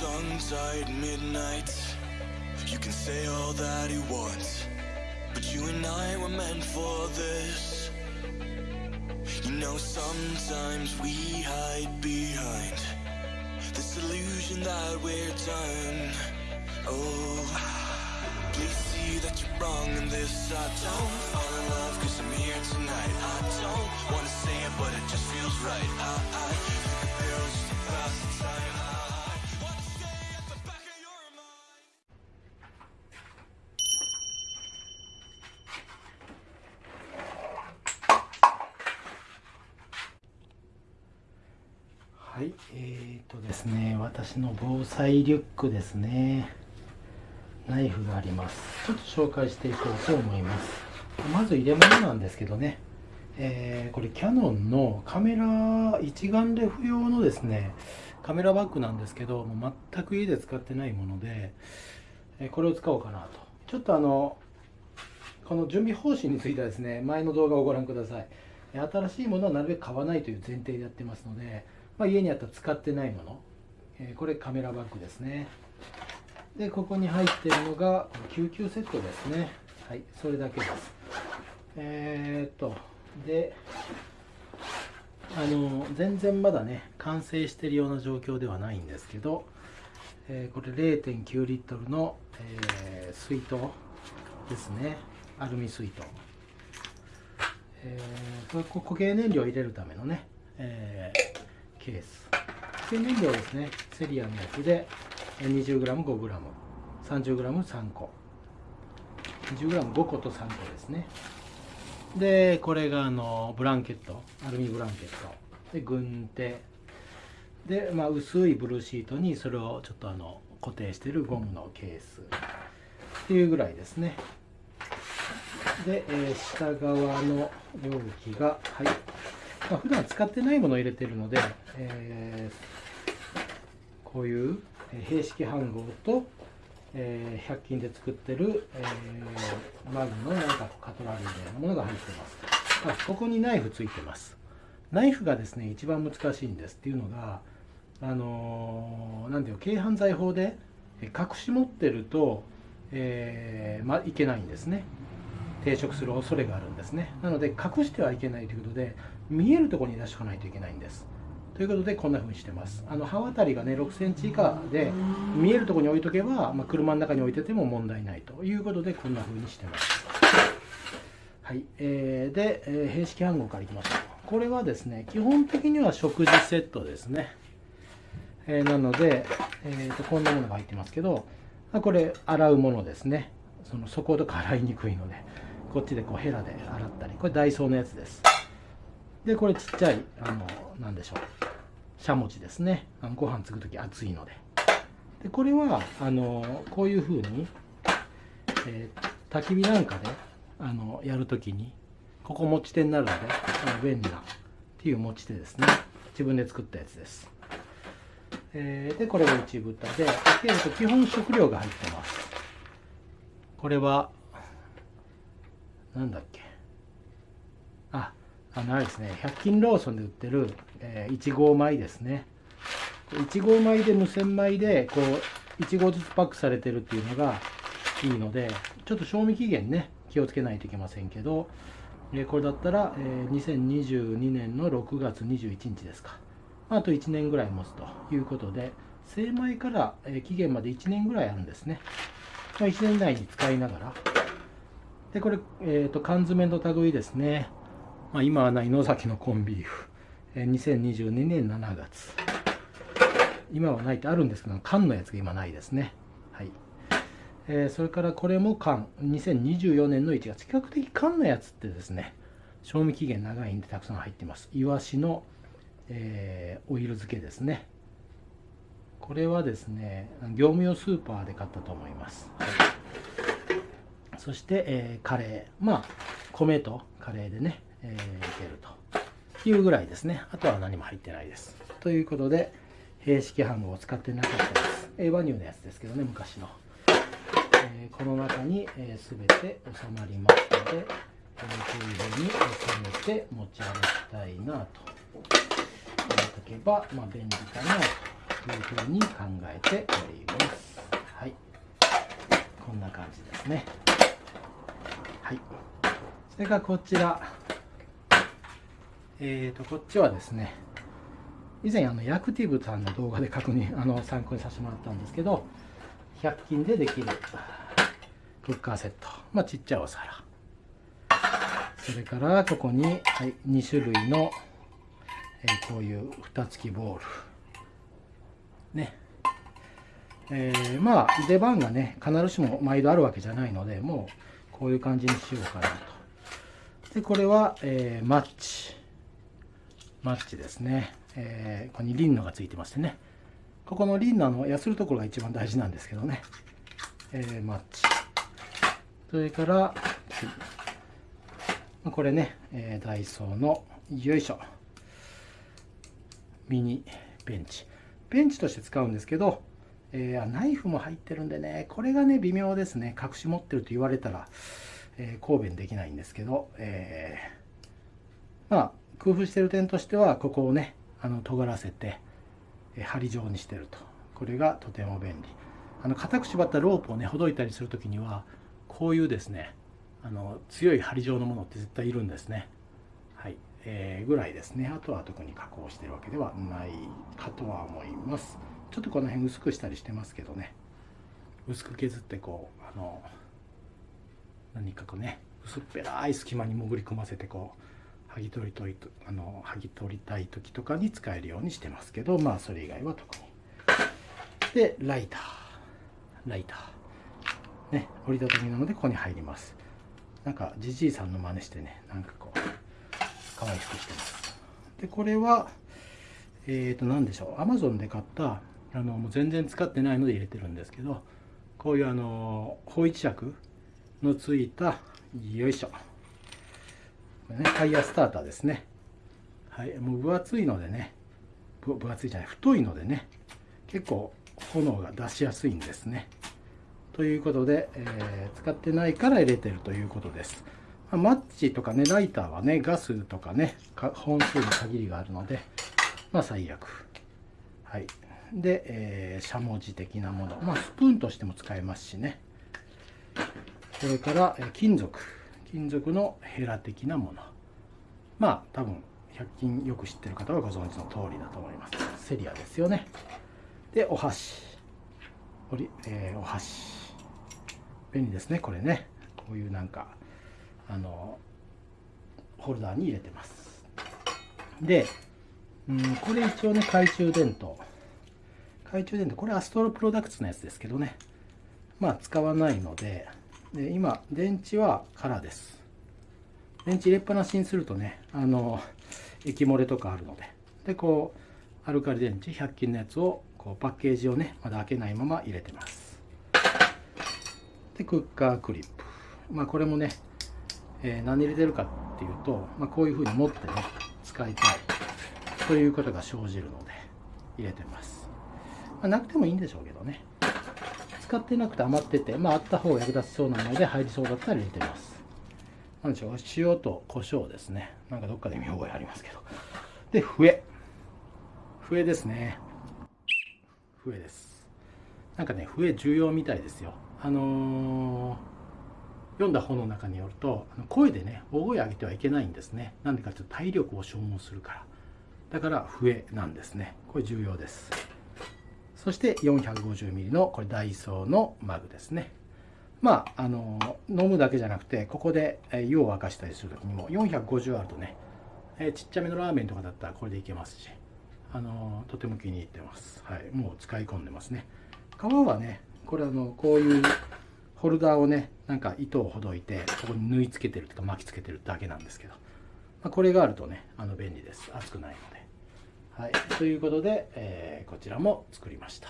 tongue tied midnight. You can say all that you want, but you and I were meant for this. You know, sometimes we hide behind this illusion that we're done. Oh, please see that you're wrong in this. I don't fall in love cause I'm here tonight. I don't wanna say it, but it just feels right. I, I think pills just the time. 私の防災リュックですね。ナイフがあります。ちょっと紹介していこうと思います。まず入れ物なんですけどね、えーこれキヤノンのカメラ一眼レフ用のですね、カメラバッグなんですけど、もう全く家で使ってないもので、えこれを使おうかなと。ちょっとあの、この準備方針についてはですね、前の動画をご覧ください。新しいものはなるべく買わないという前提でやってますので、まあ、家にあったら使ってないもの、えこれカメラバッグですね。で、ここに入っているのが救急セットですね。はい、それだけです。えー、っと、で、あの、全然まだね、完成しているような状況ではないんですけど、えーこれ0.9リットルの、えー水筒ですね。アルミ水筒。えーこれ固形燃料を入れるためのね、えケース。固形燃料ですね。セリアのやつで、20g5g、30g3 個。20g5 個と3個ですね。で、これがあのブランケット、アルミブランケット。で、軍手。で、まあ、薄いブルーシートにそれをちょっとあの固定してるゴムのケースっていうぐらいですね。で、えー下側の容器が、はい。まあ、普段使ってないものを入れてるので、えーこういうえー併式飯盒と、えー100均で作ってる、えーマグのなんかカトラリーみたいなものが入ってます。あここにナイフついてます。ナイフがですね、一番難しいんですっていうのが、あのーなんていうの軽犯罪法でえ隠し持ってると、えーまいけないんですね。抵触する恐れがあるんですね。なので隠してはいけないということで見えるところに出しておかないといけないんです。ということでこんな風にしてます。あの刃渡りがね6センチ以下で見えるところに置いとけば、まあ、車の中に置いてても問題ないということでこんな風にしてます。はい、えーで、えー、併式暗号からいきましょう。これはですね基本的には食事セットですね。えーなので、えーとこんなものが入ってますけどこれ洗うものですねその底とか洗いにくいのでこっちでこうヘラで洗ったりこれダイソーのやつですでこれちっちゃいあのなんでしょう。しゃもちですね。あのご飯作る時熱いので。でこれはあのこういう風に、えー焚き火なんかであのやる時にここ持ち手になるのであの便利なっていう持ち手ですね。自分で作ったやつです。えーでこれが内蓋でで、えーと基本食料が入ってます。これはなんだっけ。あのあれですね。100均ローソンで売ってる、えー、1号米ですね。1号米で無洗米でこう1号ずつパックされてるっていうのがいいのでちょっと賞味期限ね気をつけないといけませんけど、えーこれだったら、えー2022年の6月21日ですか。あと1年ぐらい持つということで精米から、えー期限まで1年ぐらいあるんですね、まあ、1年以内に使いながら。でこれ、えー、と缶詰の類ですね、まあ、今はない野崎のコンビーフ、えー2022年7月。今はないってあるんですけど缶のやつが今ないですね。はい。えーそれからこれも缶。2024年の1月。比較的缶のやつってですね賞味期限長いんでたくさん入ってます。イワシの、えーオイル漬けですね。これはですね業務用スーパーで買ったと思います、はい。そして、えーカレー。まあ米とカレーでね、えーいけるというぐらいですね。あとは何も入ってないです。ということで併式飯盒を使ってなかったです、えーワニューのやつですけどね昔の。えーこの中に、えー、全て収まりますので、こういうふうに収めて持ち歩きたいなと思っとけば、まあ、便利かなというふうに考えております。はい。こんな感じですね。はい。それからこちら。えーとこっちはですね以前あのヤクティブさんの動画で確認 あの参考にさせてもらったんですけど100均でできるクッカーセット。まあちっちゃいお皿。それからここに、はい、2種類の、えー、こういう蓋付きボール。ね。えー、まあ出番がね必ずしも毎度あるわけじゃないのでもうこういう感じにしようかなと。でこれは、えー、マッチ。マッチですね、えー、ここにリンナがついてましてねここのリンナのやするところが一番大事なんですけどね、えー、マッチ。それから、これね、えー、ダイソーのよいしょ。ミニベンチ。ベンチとして使うんですけど、えー、ナイフも入ってるんでねこれがね微妙ですね。隠し持ってると言われたら、えー、抗弁できないんですけど、えー、まあ工夫してる点としてはここをねあの尖らせて、針状にしてるとこれがとても便利あの固く縛ったロープをねほどいたりする時にはこういうですねあの強い針状のものって絶対いるんですね。はい、えー、ぐらいですね。あとは特に加工してるわけではないかとは思います。ちょっとこの辺薄くしたりしてますけどね。薄く削ってこう、あの、何かこうね、薄っぺらい隙間に潜り込ませてこう、剥ぎ取りといとあの剥ぎ取りたい時とかに使えるようにしてますけど、まあそれ以外は特に。で、ライター。ライター。ね、折りたたみなのでここに入ります。なんかじじいさんの真似してねなんかこう可愛くしてますでこれはえっ、ー、と何でしょうアマゾンで買ったあのもう全然使ってないので入れてるんですけどこういうあの方位尺のついたよいしょねタイヤスターターですねはいもう分厚いのでね分厚いじゃない太いのでね結構炎が出しやすいんですねということで、えー、使ってないから入れてるということです。まマッチとかね、ライターはね、ガスとかね、本数に限りがあるので、まあ最悪。はい。で、えー、しゃもじ的なもの。まあスプーンとしても使えますしね。それから、えー、金属。金属のヘラ的なもの。まあ多分、100均よく知ってる方はご存知の通りだと思います。セリアですよね。で、お箸。おりえー、お箸。便利ですねこれねこういうなんかあのホルダーに入れてますで、うん、これ一応ね懐中電灯懐中電灯これアストロプロダクツのやつですけどねまあ使わないのでで今電池は空です。電池入れっぱなしにするとねあの液漏れとかあるので。でこうアルカリ電池100均のやつをこうパッケージをねまだ開けないまま入れてます。でクッカークリップ。まあこれもね、えー、何入れてるかっていうと、まあ、こういうふうに持ってね使いたいということが生じるので入れてます、まあ、なくてもいいんでしょうけどね。使ってなくて余っててまああった方が役立ちそうなので入りそうだったら入れてます。なんでしょう塩と胡椒ですね。なんかどっかで見覚えありますけど。で笛。笛ですね。笛です。なんかね笛重要みたいですよ。あのー、読んだ本の中によると声でね大声上げてはいけないんですね。なんでかというと体力を消耗するから。だから笛なんですね。これ重要です。そして 450ml のこれダイソーのマグですね。まああの、飲むだけじゃなくてここで湯を沸かしたりする時にも450あるとね、えちっちゃめのラーメンとかだったらこれでいけますしあの、とても気に入ってます。はいもう使い込んでますね。皮はねこれあのこういうホルダーをねなんか糸をほどいてここに縫い付けてるとか巻きつけてるだけなんですけど、まあ、これがあるとねあの便利です。熱くないので。はいということで、えー、こちらも作りました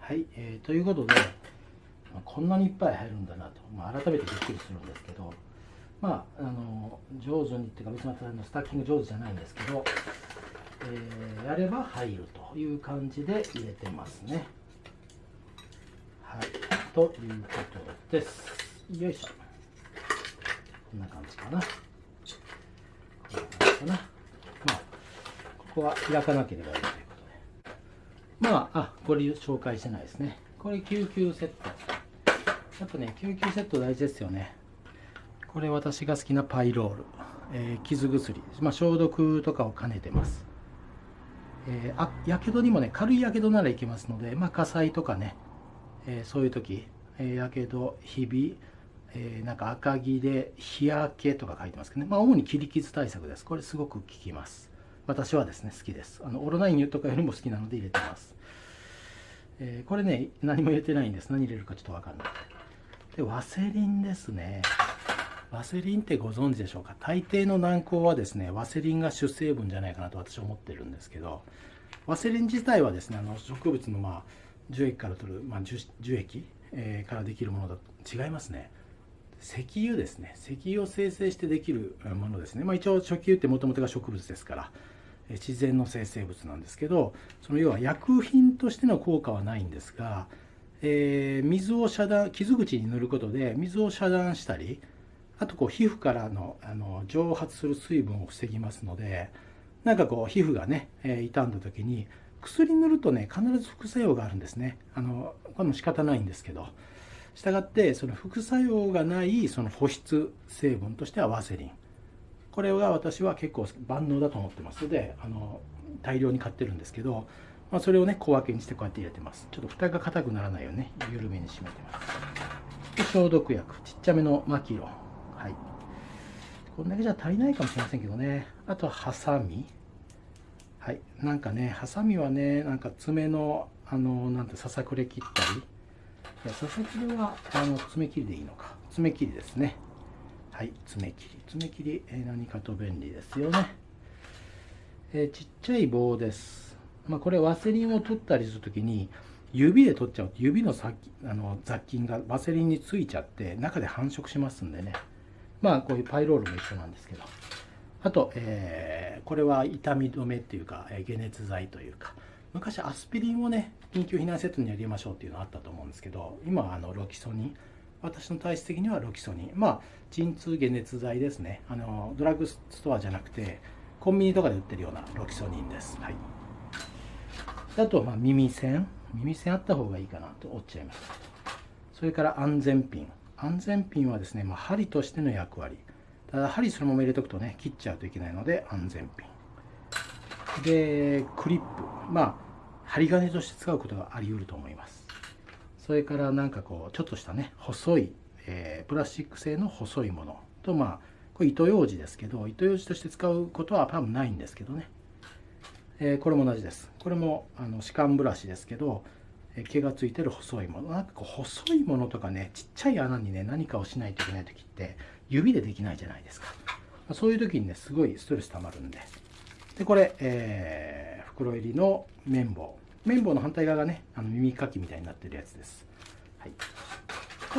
はい、えー、ということで、まあ、こんなにいっぱい入るんだなと、まあ、改めてびっくりするんですけどまああの上手にっていうか別にスタッキング上手じゃないんですけど、えー、やれば入るという感じで入れてますねはい、ということです。よいしょ。こんな感じかな。こんな感じかな。ここは開かなければいいということで。まああこれ紹介してないですね。これ救急セット。やっぱね救急セット大事ですよね。これ私が好きなパイロール、えー、傷薬、まあ、消毒とかを兼ねてます。えー、あやけどにもね軽いやけどならいけますので、まあ、火災とかね、えー、そういう時やけどひび、えー、なんか赤木で日焼けとか書いてますけどね、まあ、主に切り傷対策です。これすごく効きます。私はですね好きです。あのオロナインとかよりも好きなので入れてます、えー、これね何も入れてないんです。何入れるかちょっと分かんないでワセリンですね。ワセリンってご存知でしょうか？大抵の軟膏はですねワセリンが主成分じゃないかなと私は思ってるんですけどワセリン自体はですねあの植物のまあ樹液から取る、まあ、樹樹液、えー、からできるものだと違いますね。石油ですね。石油を生成してできるものですね、まあ、一応石油ってもともとが植物ですから。自然の生成物なんですけどその要は薬品としての効果はないんですが、えー、水を遮断傷口に塗ることで水を遮断したりあとこう皮膚からのあの蒸発する水分を防ぎますのでなんかこう皮膚がね、え、傷んだ時に薬塗るとね必ず副作用があるんですね。あのこれも仕方ないんですけど。したがってその副作用がないその保湿成分としてはワセリン。これが私は結構万能だと思ってますのであの大量に買ってるんですけど、まあ、それをね小分けにしてこうやって入れてます。ちょっと蓋が硬くならないようにね緩めに締めてます。で消毒薬ちっちゃめのマキロはい。こんだけじゃ足りないかもしれませんけどね。あとはハサミ。はい。なんかねハサミはねなんか爪のあのなんてささくれ切ったり。いやささくれはあの爪切りでいいのか。爪切りですね。はい爪切り。爪切り、えー、何かと便利ですよね、えー、ちっちゃい棒です。まあ、これワセリンを取ったりするときに指で取っちゃう。と指の先あの雑菌がワセリンについちゃって中で繁殖しますんでね。まあこういうパイロールも一緒なんですけど。あと、えー、これは痛み止めっていうか、え、解熱剤というか。昔アスピリンをね緊急避難セットに入れましょうっていうのあったと思うんですけど今はあのロキソニン。私の体質的にはロキソニン。まあ鎮痛解熱剤ですね。あのドラッグストアじゃなくてコンビニとかで売ってるようなロキソニンです。はい。あとまあ耳栓。耳栓あった方がいいかなと思っちゃいます。それから安全ピン。安全ピンはですね、まあ、針としての役割。ただ針そのまま入れとくとね切っちゃうといけないので安全ピン。でクリップ。まあ針金として使うことがあり得ると思います。それからなんかこうちょっとしたね細い、えー、プラスチック製の細いもの。とまあこれ糸ようじですけど糸ようじとして使うことは多分ないんですけどね、えー、これも同じです。これもあの歯間ブラシですけどえ毛がついてる細いもの。なんかこう細いものとかねちっちゃい穴にね何かをしないといけない時って指でできないじゃないですか。そういう時にねすごいストレス溜まるんで。でこれ、えー、袋入りの綿棒。綿棒の反対側がねあの耳かきみたいになってるやつです、はい、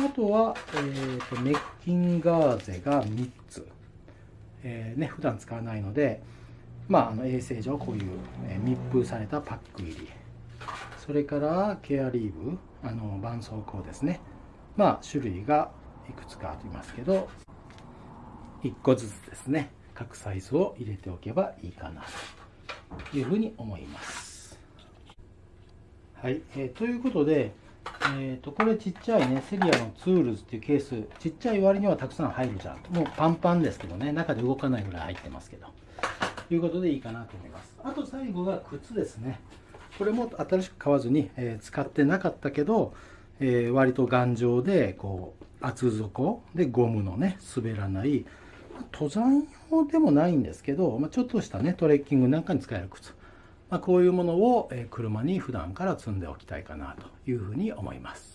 あとは、えーと、とメッキンガーゼが3つ、えー、ね普段使わないのでまあ、あの衛生上こういう、え密封されたパック入り。それからケアリーブあの絆創膏ですね。まあ種類がいくつかありますけど1個ずつですね。各サイズを入れておけばいいかなというふうに思います。はい、えー、ということでえーと、これちっちゃいねセリアの Tools っていうケースちっちゃい割にはたくさん入るじゃんもうパンパンですけどね中で動かないぐらい入ってますけど。ということでいいかなと思います。あと最後が靴ですね。これも新しく買わずに、えー、使ってなかったけど、えー、割と頑丈でこう厚底でゴムのね滑らない。登山用でもないんですけど、まあ、ちょっとしたねトレッキングなんかに使える靴、まあ、こういうものを、車に普段から積んでおきたいかなというふうに思います。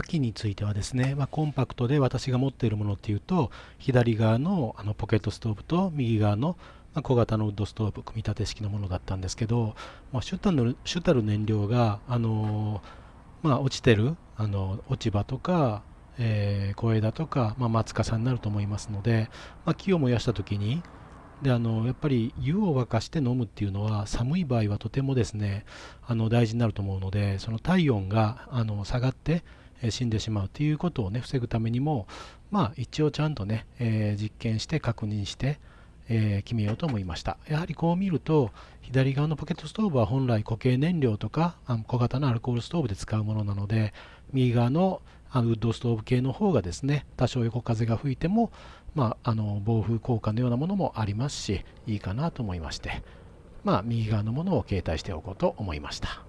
火器についてはですね、まあ、コンパクトで私が持っているものっていうと左側のあのポケットストーブと右側の小型のウッドストーブ組み立て式のものだったんですけど、まあ、主たる主たる燃料が、あのまあ、落ちてるあの落ち葉とか、えー、小枝とか、まあ、松かさになると思いますので、まあ、木を燃やした時にであのやっぱり湯を沸かして飲むっていうのは寒い場合はとてもですねあの大事になると思うのでその体温があの下がって死んでしまうということをね防ぐためにもまあ一応ちゃんとね、えー、実験して確認して、えー、決めようと思いました。やはりこう見ると左側のポケットストーブは本来固形燃料とか小型のアルコールストーブで使うものなので右側のウッドストーブ系の方がですね多少横風が吹いてもまあ、あの暴風効果のようなものもありますしいいかなと思いまして、まあ、右側のものを携帯しておこうと思いました。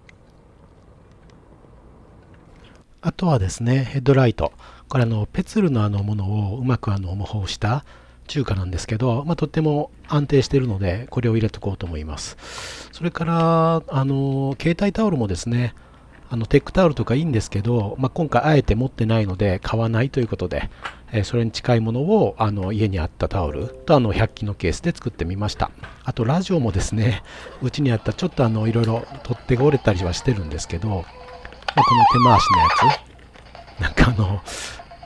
あとはですねヘッドライト。これあのペツルのあのものをうまくあの模倣した中華なんですけど、まあ、とっても安定しているのでこれを入れておこうと思います。それからあの携帯タオルもですねあのテックタオルとかいいんですけど、まあ、今回あえて持ってないので買わないということで、えそれに近いものをあの家にあったタオルとあの100均のケースで作ってみました。あとラジオもですねうちにあったちょっとあのいろいろ取っ手が折れたりはしてるんですけど、まあ、この手回しのやつ。なんかあの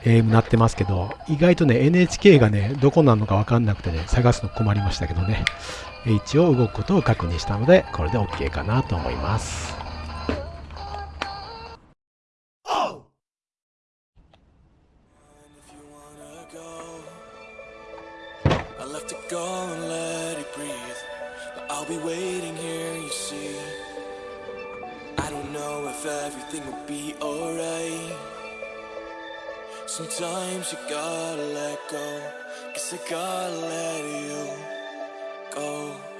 AM 鳴ってますけど意外とね NHK がねどこなのか分かんなくてね探すの困りましたけどね。一応動くことを確認したのでこれで OK かなと思います。OH!「know if everything will be alright. Sometimes you gotta let go. Cause I gotta let you go.